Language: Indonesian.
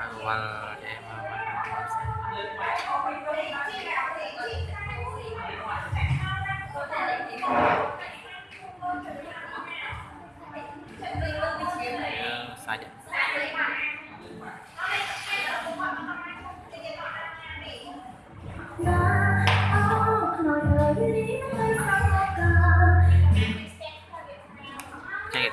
awal ya emang saja 类。